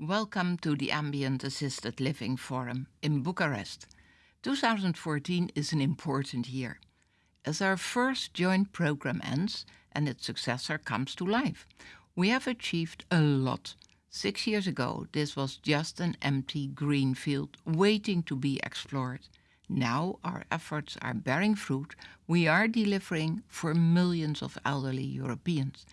Welcome to the Ambient Assisted Living Forum in Bucharest. 2014 is an important year. As our first joint program ends and its successor comes to life, we have achieved a lot. Six years ago, this was just an empty green field waiting to be explored. Now our efforts are bearing fruit. We are delivering for millions of elderly Europeans.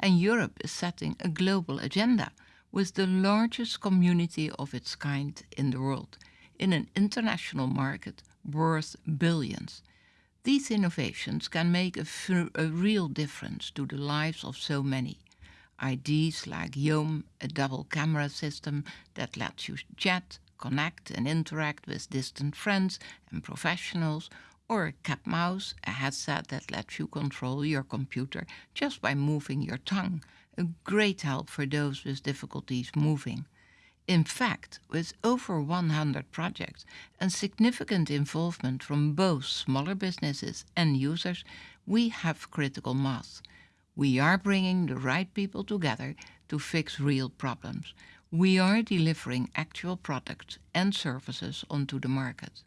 And Europe is setting a global agenda with the largest community of its kind in the world, in an international market worth billions. These innovations can make a, a real difference to the lives of so many. Ideas like Yom, a double camera system that lets you chat, connect and interact with distant friends and professionals, or Cat Mouse, a headset that lets you control your computer just by moving your tongue, a great help for those with difficulties moving. In fact, with over 100 projects and significant involvement from both smaller businesses and users, we have critical mass. We are bringing the right people together to fix real problems. We are delivering actual products and services onto the market.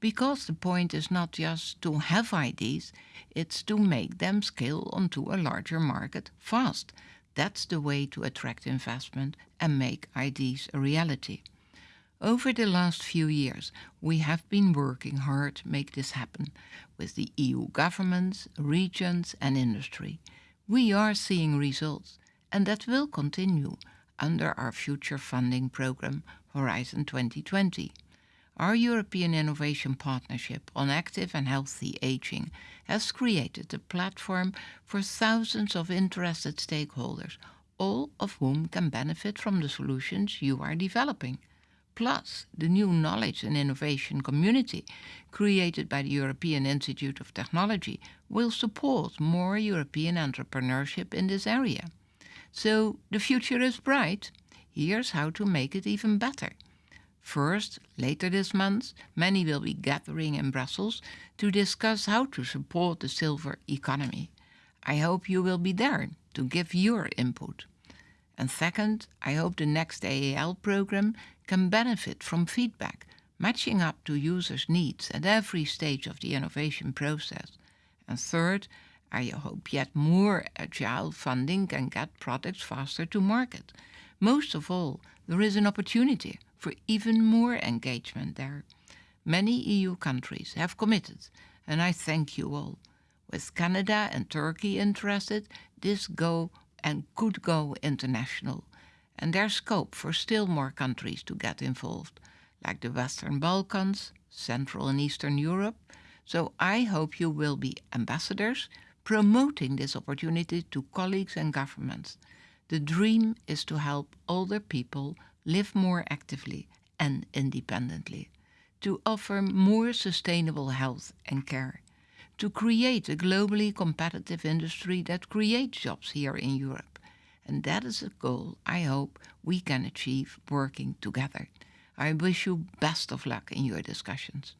Because the point is not just to have ideas, it's to make them scale onto a larger market fast. That's the way to attract investment and make ideas a reality. Over the last few years, we have been working hard to make this happen with the EU governments, regions and industry. We are seeing results, and that will continue under our future funding program Horizon 2020. Our European Innovation Partnership on Active and Healthy Aging has created a platform for thousands of interested stakeholders, all of whom can benefit from the solutions you are developing. Plus, the new knowledge and innovation community created by the European Institute of Technology will support more European entrepreneurship in this area. So the future is bright. Here's how to make it even better. First, later this month, many will be gathering in Brussels to discuss how to support the silver economy. I hope you will be there to give your input. And second, I hope the next AAL program can benefit from feedback, matching up to users' needs at every stage of the innovation process. And third, I hope yet more agile funding can get products faster to market. Most of all, there is an opportunity for even more engagement there. Many EU countries have committed, and I thank you all. With Canada and Turkey interested, this go and could go international. And there's scope for still more countries to get involved, like the Western Balkans, Central and Eastern Europe. So I hope you will be ambassadors promoting this opportunity to colleagues and governments. The dream is to help older people live more actively and independently, to offer more sustainable health and care, to create a globally competitive industry that creates jobs here in Europe. And that is a goal I hope we can achieve working together. I wish you best of luck in your discussions.